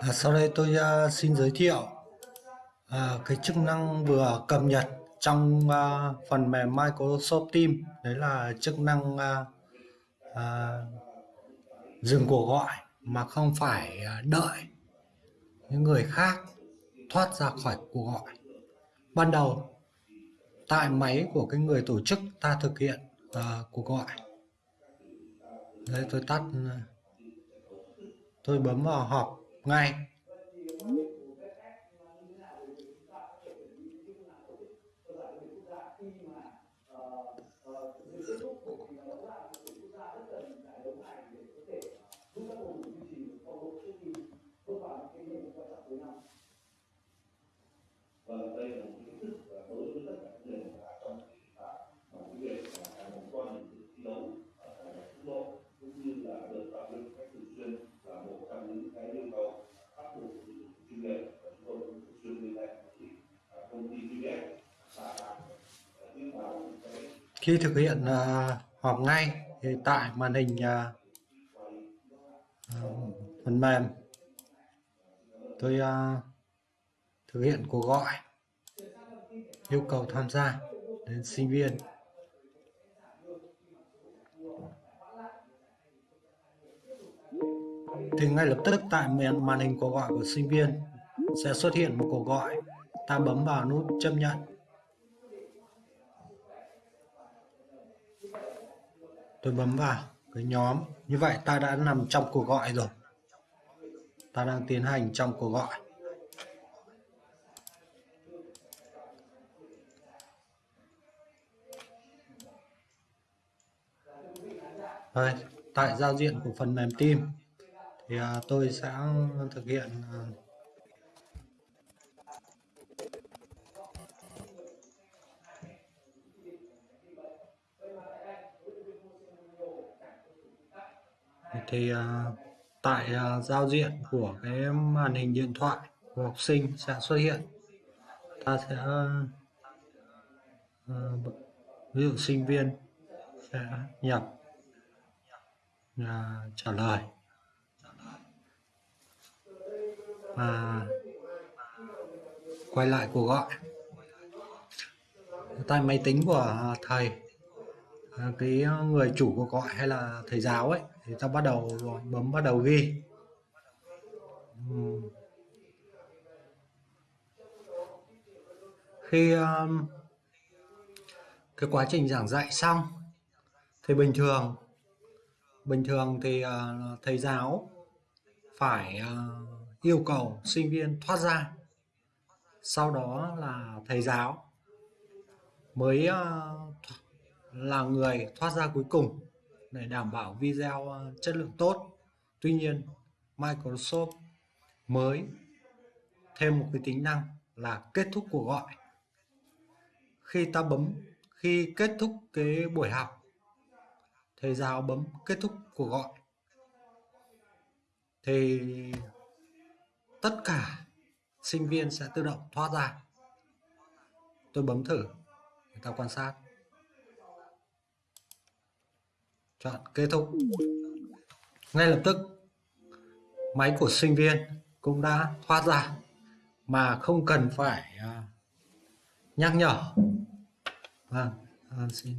À, sau đây tôi uh, xin giới thiệu uh, cái chức năng vừa cập nhật trong uh, phần mềm Microsoft Teams. Đấy là chức năng uh, uh, dừng cuộc gọi mà không phải uh, đợi những người khác thoát ra khỏi cuộc gọi. Ban đầu tại máy của cái người tổ chức ta thực hiện uh, cuộc gọi. Đây tôi tắt tôi bấm vào họp ngay. Vâng, đây là một cái thức đối với tất cả những người trong mà cái việc là một con thi đấu ở quốc độ cũng như là được tập luyện cách thường xuyên là một trong những cái yêu cầu bắt buộc chuyên nghiệp và chúng tôi cũng thường xuyên liên hệ với công ty VBS và nhưng mà cái khi thực hiện uh, họp ngay thì tại màn hình uh, phần mềm tôi uh, thực hiện cuộc gọi yêu cầu tham gia đến sinh viên. Thì ngay lập tức tại màn hình cuộc gọi của sinh viên sẽ xuất hiện một cuộc gọi ta bấm vào nút chấp nhận. Tôi bấm vào cái nhóm. Như vậy ta đã nằm trong cuộc gọi rồi. Ta đang tiến hành trong cuộc gọi. Đây, tại giao diện của phần mềm team thì à, tôi sẽ thực hiện à, thì à, tại à, giao diện của cái màn hình điện thoại của học sinh sẽ xuất hiện. Ta sẽ à, ví dụ sinh viên sẽ nhập trả lời. Và quay lại cuộc gọi. Tại máy tính của thầy À, cái ờ, người chủ cuộc gọi hay là thầy giáo ấy thì ta bắt đầu bấm bắt đầu ghi. Khi um, cái quá trình giảng dạy xong thì bình thường bình thường thì uh, thầy giáo phải uh, yêu cầu sinh viên thoát ra. Sau đó là thầy giáo mới uh, là người thoát ra cuối cùng để đảm bảo video ờ, chất lượng tốt. Tuy nhiên, Microsoft mới thêm một cái tính năng là kết thúc cuộc gọi. Khi ta bấm, khi kết thúc cái buổi học, thầy giáo bấm kết thúc cuộc gọi, thì tất cả sinh viên sẽ tự động thoát ra. Tôi bấm thử, người ta quan sát. Chọn kết thúc. Ngay lập tức máy của sinh viên cũng đã thoát ra mà không cần phải à, nhắc nhở. Vâng à, xin